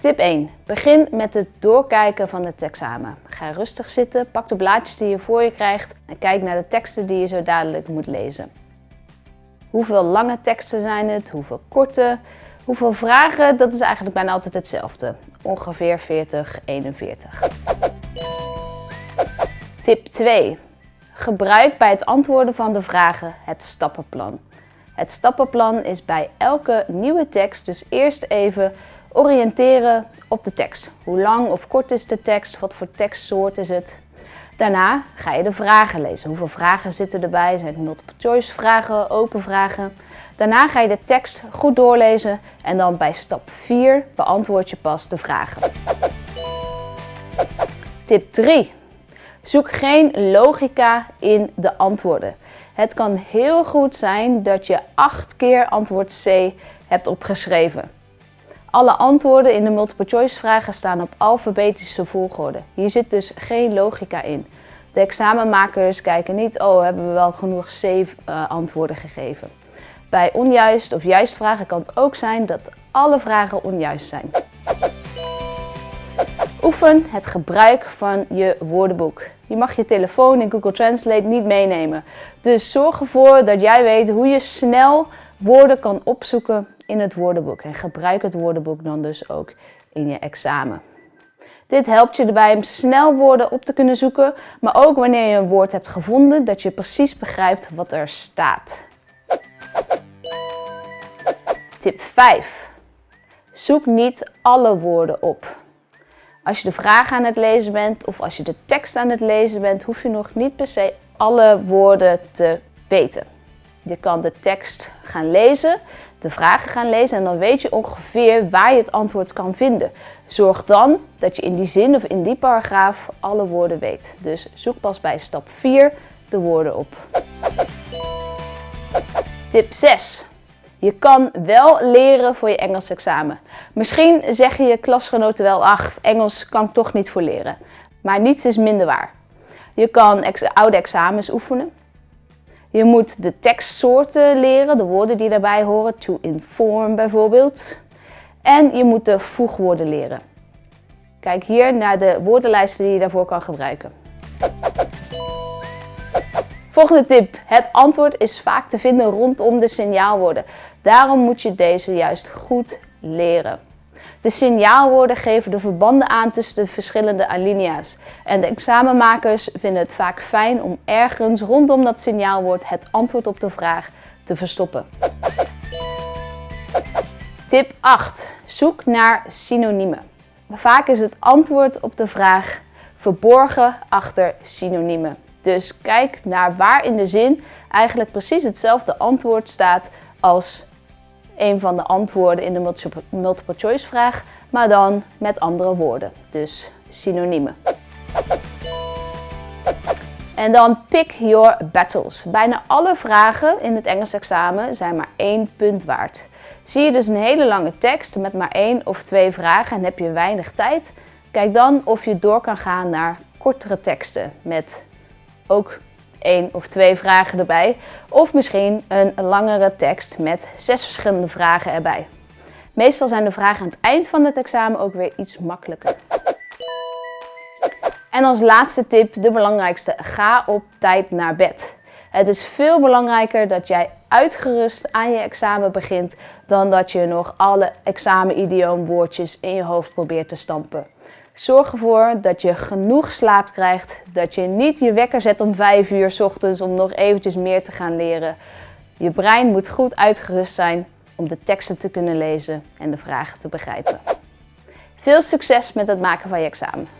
Tip 1. Begin met het doorkijken van het examen. Ga rustig zitten, pak de blaadjes die je voor je krijgt en kijk naar de teksten die je zo dadelijk moet lezen. Hoeveel lange teksten zijn het? Hoeveel korte? Hoeveel vragen? Dat is eigenlijk bijna altijd hetzelfde. Ongeveer 40, 41. Tip 2. Gebruik bij het antwoorden van de vragen het stappenplan. Het stappenplan is bij elke nieuwe tekst dus eerst even oriënteren op de tekst. Hoe lang of kort is de tekst? Wat voor tekstsoort is het? Daarna ga je de vragen lezen. Hoeveel vragen zitten erbij? Zijn het multiple choice vragen, open vragen? Daarna ga je de tekst goed doorlezen en dan bij stap 4 beantwoord je pas de vragen. Tip 3. Zoek geen logica in de antwoorden. Het kan heel goed zijn dat je acht keer antwoord C hebt opgeschreven. Alle antwoorden in de multiple choice vragen staan op alfabetische volgorde. Hier zit dus geen logica in. De examenmakers kijken niet, oh hebben we wel genoeg C uh, antwoorden gegeven. Bij onjuist of juist vragen kan het ook zijn dat alle vragen onjuist zijn. Oefen het gebruik van je woordenboek. Je mag je telefoon in Google Translate niet meenemen. Dus zorg ervoor dat jij weet hoe je snel woorden kan opzoeken in het woordenboek. En gebruik het woordenboek dan dus ook in je examen. Dit helpt je erbij om snel woorden op te kunnen zoeken, maar ook wanneer je een woord hebt gevonden, dat je precies begrijpt wat er staat. Tip 5. Zoek niet alle woorden op. Als je de vraag aan het lezen bent of als je de tekst aan het lezen bent, hoef je nog niet per se alle woorden te weten. Je kan de tekst gaan lezen, de vragen gaan lezen en dan weet je ongeveer waar je het antwoord kan vinden. Zorg dan dat je in die zin of in die paragraaf alle woorden weet. Dus zoek pas bij stap 4 de woorden op. Tip 6. Je kan wel leren voor je Engels examen. Misschien zeggen je klasgenoten wel, ach, Engels kan ik toch niet voor leren. Maar niets is minder waar. Je kan oude examens oefenen. Je moet de tekstsoorten leren, de woorden die daarbij horen, to inform bijvoorbeeld. En je moet de voegwoorden leren. Kijk hier naar de woordenlijsten die je daarvoor kan gebruiken. Volgende tip. Het antwoord is vaak te vinden rondom de signaalwoorden. Daarom moet je deze juist goed leren. De signaalwoorden geven de verbanden aan tussen de verschillende alinea's. En de examenmakers vinden het vaak fijn om ergens rondom dat signaalwoord het antwoord op de vraag te verstoppen. Tip 8. Zoek naar synoniemen. Vaak is het antwoord op de vraag verborgen achter synoniemen. Dus kijk naar waar in de zin eigenlijk precies hetzelfde antwoord staat als een van de antwoorden in de multiple choice vraag, maar dan met andere woorden. Dus synoniemen. En dan pick your battles. Bijna alle vragen in het Engels examen zijn maar één punt waard. Zie je dus een hele lange tekst met maar één of twee vragen en heb je weinig tijd? Kijk dan of je door kan gaan naar kortere teksten met ook één of twee vragen erbij. Of misschien een langere tekst met zes verschillende vragen erbij. Meestal zijn de vragen aan het eind van het examen ook weer iets makkelijker. En als laatste tip, de belangrijkste, ga op tijd naar bed. Het is veel belangrijker dat jij uitgerust aan je examen begint dan dat je nog alle examen-idioomwoordjes in je hoofd probeert te stampen. Zorg ervoor dat je genoeg slaap krijgt, dat je niet je wekker zet om 5 uur s ochtends om nog eventjes meer te gaan leren. Je brein moet goed uitgerust zijn om de teksten te kunnen lezen en de vragen te begrijpen. Veel succes met het maken van je examen!